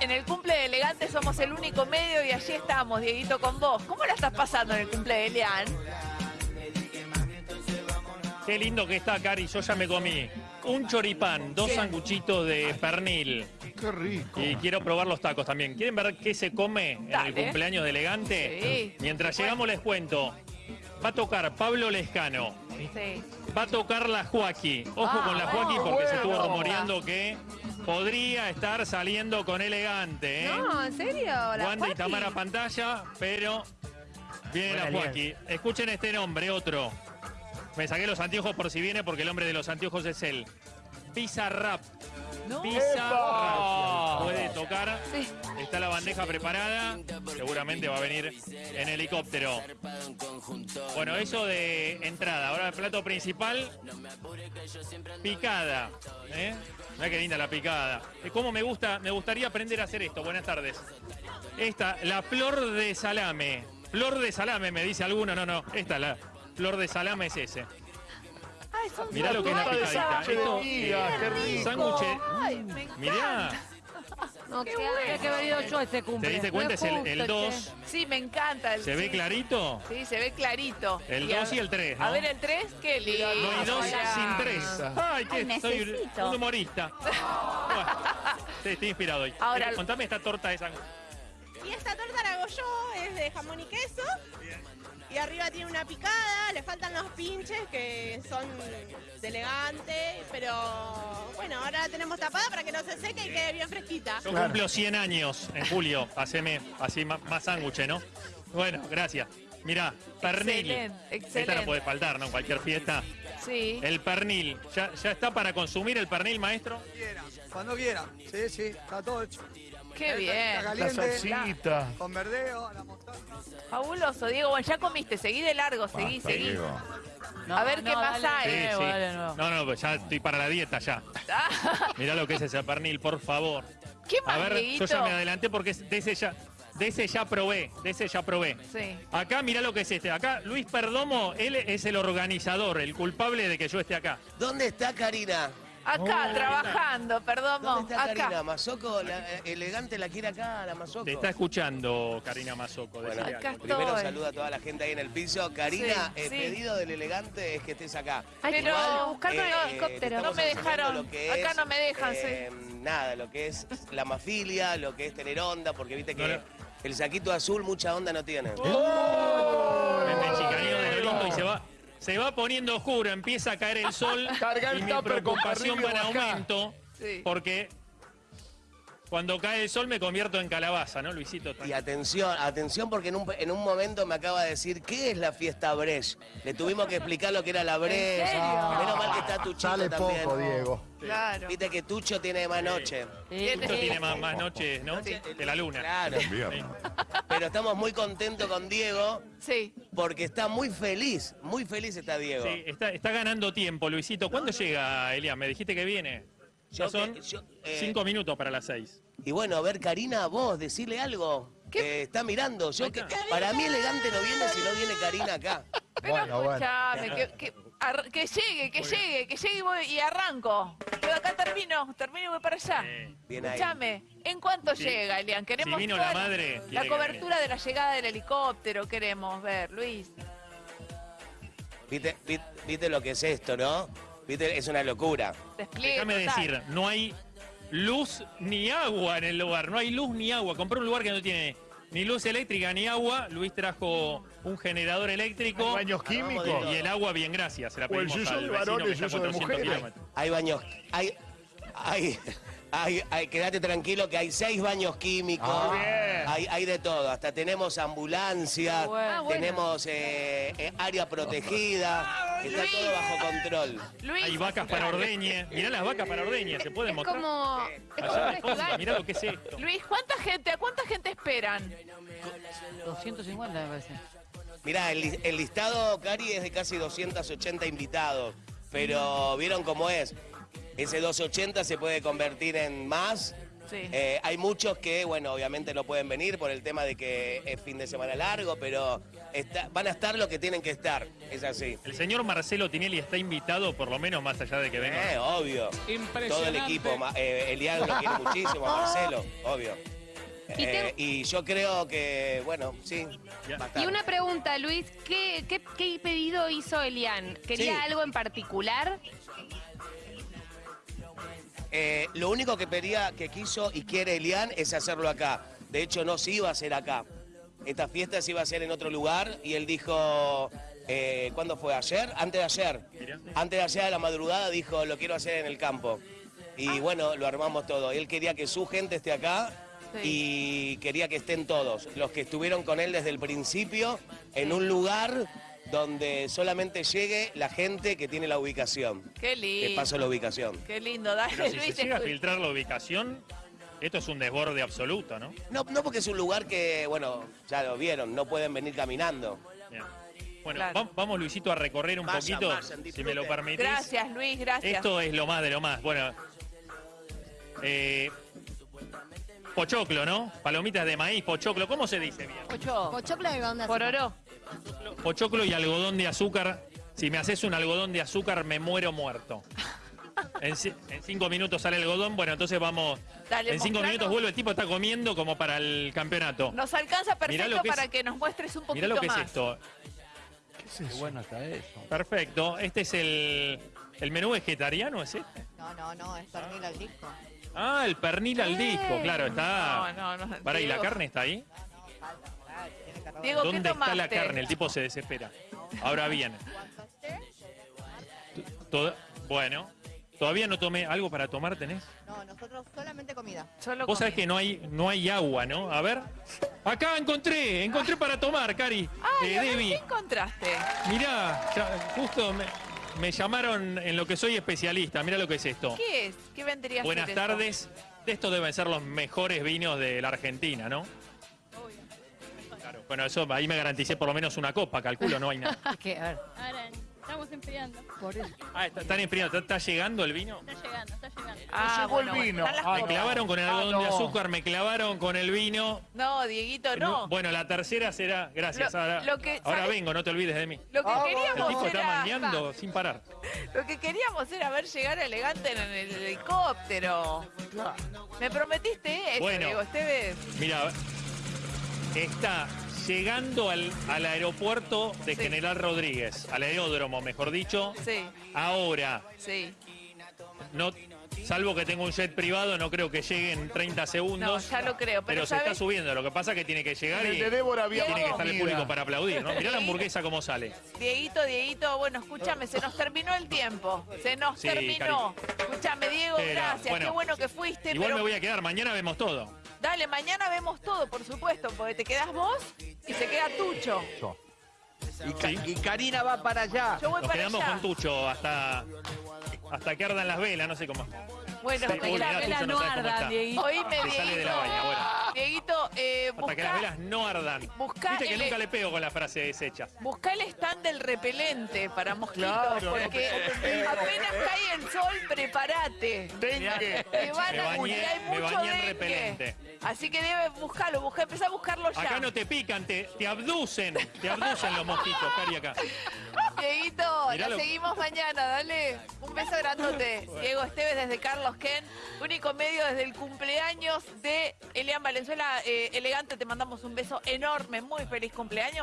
En el cumple de Elegante somos el único medio y allí estamos, Dieguito, con vos. ¿Cómo la estás pasando en el cumple de Elian? Qué lindo que está, Cari. Yo ya me comí un choripán, dos sanguchitos de pernil. Qué rico. Y quiero probar los tacos también. ¿Quieren ver qué se come en el cumpleaños de Elegante? Sí. Mientras llegamos les cuento. Va a tocar Pablo Lescano. Sí. Va a tocar la Joaquí. Ojo Ah, con la Joaquí oh, porque se estuvo rumoreando que podría estar saliendo con Elegante. ¿eh? No, ¿en serio? ¿La Wanda y Joaquín? Tamara pantalla, pero viene Buena la Joaquí. Escuchen este nombre, otro. Me saqué los anteojos por si viene porque el hombre de los anteojos es él. Pizza Rap. No. Rap. Puede tocar. Sí. Está la bandeja preparada. Seguramente va a venir en helicóptero. Bueno, eso de entrada. Ahora el plato principal. Picada. ¿eh? Mirá qué linda la picada. ¿Cómo me gusta? Me gustaría aprender a hacer esto. Buenas tardes. Esta, la flor de salame. Flor de salame, me dice alguno. No, no. Esta, la flor de salame es ese. Ay, son Mirá lo que es la picadita. Esto, eh, qué rico. sándwich. Ay, me encanta. Mirá. No, Qué bueno. que haber ido yo a este cumple. ¿Te diste cuenta? Es el- el justo, 2. Sí, me encanta. El, ¿Se ve sí. clarito? Sí, se ve clarito. El a- 2 y el 3, ¿no? A ver, el 3, qué lindo. No hay dos Mirá. sin tres. Ay, que Ay, soy necesito. un humorista. Bueno, sí, estoy inspirado hoy. Ahora- Eh, contame esta torta de sándwich. Y esta torta la hago yo, es de jamón y queso. Y arriba tiene una picada, le faltan los pinches que son de elegante, pero bueno, ahora la tenemos tapada para que no se seque y quede bien fresquita. Yo cumplo 100 años en julio. Haceme así más sándwiches, ¿no? Bueno, gracias. Mirá, pernil. Excelente, Esta no puede faltar, ¿no? En cualquier fiesta. Sí. El pernil. ¿Ya, ¿Ya está para consumir el pernil, maestro? quieran, cuando quieran. Sí, sí, está todo hecho. Qué bien. La salsita. con verdeo, la mostaza. Fabuloso, Diego. Bueno, ya comiste. Seguí de largo, seguí, Basta, seguí. Diego. A ver qué más hay. Sí, sí. dale nuevo. No, no, pues ya estoy para la dieta ya. Mirá lo que es ese pernil, por favor. ¿Qué A ver, yo ya me adelanté porque de ese ya, de ese ya probé, de ese ya probé. Sí. Acá mirá lo que es este. Acá Luis Perdomo, él es el organizador, el culpable de que yo esté acá. ¿Dónde está Karina? Acá, trabajando, perdón. ¿Dónde está Karina? Acá. Mazoco, la, eh, elegante la quiere acá, la Mazoco. Te está escuchando Karina Mazoco. Bueno, Acá primero saluda a toda la gente ahí en el piso. Karina, Sí, el sí. pedido del elegante es que estés acá. Pero- buscar con el eh, helicóptero. No me dejaron. lo que Acá es, no me dejan, eh, Nada, lo que es la mafilia, lo que es tener onda, porque viste que No, no. el saquito azul mucha onda no tiene. Me chicaneo de lo lindo y se va, se va poniendo oscuro, empieza a caer el sol Carga el y mi tupper con preocupación va en aumento Sí. porque cuando cae el sol me convierto en calabaza, ¿no, Luisito? Y atención, atención porque en un, en un momento me acaba de decir, ¿qué es la fiesta Brecht? Le tuvimos que explicar lo que era la serio? Menos mal que está Tuchito Sale también. poco, Diego. Claro. Viste que Tucho tiene más noche. Esto tiene más, más noches, ¿no? Que la luna. Claro. Pero estamos muy contentos con Diego Sí. porque está muy feliz. Muy feliz está Diego. Sí, está, está ganando tiempo, Luisito. ¿Cuándo llega, Elian? Me dijiste que viene. Ya Yo son que- yo, eh, cinco minutos para las seis. Y bueno, a ver, Karina, vos, decirle algo. ¿Qué? Que está mirando. Yo que, para mí elegante no viene si no viene Karina acá. Pero Bueno, que, que, ar- que llegue, que llegue, que llegue y, voy- y arranco. Yo acá termino, termino y voy para allá. Eh, Bien ahí. Escuchame, ¿en cuánto Sí. llega, Elian? Queremos Si vino toda la madre, La cobertura de la llegada del helicóptero queremos ver, Luis. ¿Viste, vi- viste lo que es esto, no? ¿Viste? Es una locura. Despliegue Déjame total. decir, no hay luz ni agua en el lugar. No hay luz ni agua. Compré un lugar que no tiene ni luz eléctrica ni agua. Luis trajo un generador eléctrico. Baños químicos. Y el agua, bien, gracias. Se la O el pedimos al de que está a yuyo de 400 mujeres. kilómetros. Hay baños. Hay. Hay. Hay, hay- quédate tranquilo que hay seis baños químicos. Ah, bien. Hay, hay de todo. Hasta tenemos ambulancia, Bueno. Ah, bueno. tenemos eh, eh, área protegida. Está Luis. todo bajo control. Luis, Hay vacas para ordeñe. Mirá las vacas para ordeñe. ¿Se pueden Es mostrar? como, es como Allá. Mirá lo que es esto. Luis, ¿cuánta gente, a cuánta gente esperan? 250 me parece. Mirá, el, el listado, Cari, es de casi 280 invitados. Pero vieron cómo es. Ese 280 se puede convertir en más Sí. Eh, hay muchos que, bueno, obviamente no pueden venir por el tema de que es fin de semana largo, pero está- van a estar los que tienen que estar. Es así. El señor Marcelo Tinelli está invitado, por lo menos más allá de que venga. Eh, obvio. Todo el equipo. Eh, Elian lo quiere muchísimo, a Marcelo, obvio. Y Eh, y yo creo que, bueno, sí. Y una pregunta, Luis, ¿qué, qué, qué pedido hizo Elian? ¿Quería Sí. algo en particular? Eh, lo único que pedía, que quiso y quiere Elian es hacerlo acá. De hecho, no se iba a hacer acá. Esta fiesta se iba a hacer en otro lugar y él dijo, eh, ¿cuándo fue? ¿Ayer? Antes de ayer. Antes de ayer a la madrugada dijo, lo quiero hacer en el campo. Y bueno, lo armamos todo. Él quería que su gente esté acá y quería que estén todos. Los que estuvieron con él desde el principio en un lugar donde solamente llegue la gente que tiene la ubicación. Qué Te lindo. paso la ubicación. Qué lindo, dale, Pero si Luis. se llega a filtrar la ubicación, esto es un desborde absoluto, ¿no? No, no porque es un lugar que, bueno, ya lo vieron, no pueden venir caminando. Bien. Bueno, Claro. va- vamos Luisito a recorrer un Vayan, poquito, vayan, si me lo permitís. Gracias, Luis, gracias. Esto es lo más de lo más. Bueno, eh, pochoclo, ¿no? Palomitas de maíz, pochoclo, ¿cómo se dice bien? Ocho. Pochoclo de onda. Pororó. Pochoclo y algodón de azúcar. Si me haces un algodón de azúcar, me muero muerto. En, ci- en cinco minutos sale el algodón, bueno, entonces vamos. Dale, en cinco mostranos. minutos vuelve, el tipo está comiendo como para el campeonato. Nos alcanza perfecto es- para que nos muestres un poquito Mirá lo que más. es esto. Qué bueno está eso. Perfecto. Este es el, el menú vegetariano, ¿es este? No, no, no, es pernil al disco. Ah, el pernil al disco, claro, está. No, no, no. Para, ¿y la carne está ahí? Diego, ¿qué ¿Dónde está la carne? El tipo se desespera. Ahora bien. Todo- bueno, todavía no tomé. ¿Algo para tomar tenés? No, nosotros solamente comida. Solo Vos sabés que no hay, no hay agua, ¿no? A ver. Acá encontré, encontré para tomar, Cari. Ay, Eh, Debbie, ¿qué encontraste? mirá, ya- justo me, me llamaron en lo que soy especialista. Mirá lo que es esto. ¿Qué es? ¿Qué vendría a Buenas esto? tardes. De estos deben ser los mejores vinos de la Argentina, ¿no? Claro. Bueno, eso ahí me garanticé por lo menos una copa, calculo, no hay nada. Que, a ver, Ahora estamos enfriando. por eso. Ah, está- están enfriando, ¿está, está llegando el vino? Está llegando, está llegando. Ah, llegó el bueno, vino. están las Ah, Me clavaron con el Ah, algodón de no. azúcar, me clavaron con el vino. No, Dieguito, no. Bueno, la tercera será. Gracias. Lo- ahora lo que- ahora ¿sabes? vengo, no te olvides de mí. Lo que El queríamos tipo está era... mangueando sin parar. Lo que queríamos era ver llegar elegante en el helicóptero. Me prometiste eso, Bueno. Diego Esteves. Mira, está llegando al, al aeropuerto de Sí. General Rodríguez, al aeródromo, mejor dicho. Sí, Ahora, sí. no, salvo que tenga un jet privado, no creo que llegue en 30 segundos. No, ya lo creo, pero Pero se está subiendo. Lo que pasa es que tiene que llegar y el de Débora había tiene que estar el público para aplaudir, ¿no? Mirá la hamburguesa cómo sale. Dieguito, Dieguito, bueno, escúchame, se nos terminó el tiempo. Se nos Sí, terminó. Escúchame, Diego, Pero, gracias. bueno, Qué bueno que fuiste, Igual pero me voy a quedar, mañana vemos todo. dale, mañana vemos todo, por supuesto, porque te quedás vos y se queda Tucho. Y, Ca- Sí. y Karina va para allá. Yo voy Nos para quedamos allá. con Tucho hasta, hasta que ardan las velas, no sé cómo. Bueno, hasta que mirá, la Tucho vela no no sabe cómo arda, está. Dieguito. Oíme, Dieguito. Dieguito, eh, Hasta que las velas no ardan. buscá Viste que el- nunca le pego con la frase deshecha. buscá el stand del repelente para mosquitos, Claro, porque apenas cae el sol, prepárate. Dengue. Te van Me a bañé- y hay me mucho bañé en dengue. repelente. Así que debes buscarlo, busca, empezá a buscarlo ya. Acá no te pican, te, te abducen. Te abducen los mosquitos, Cari, acá. Dieguito, la seguimos mañana, dale. Un beso grandote. Diego Esteves desde Carlos Ken, único medio desde el cumpleaños de Elian Valenzuela. Eh, elegante, te mandamos un beso enorme, muy feliz cumpleaños.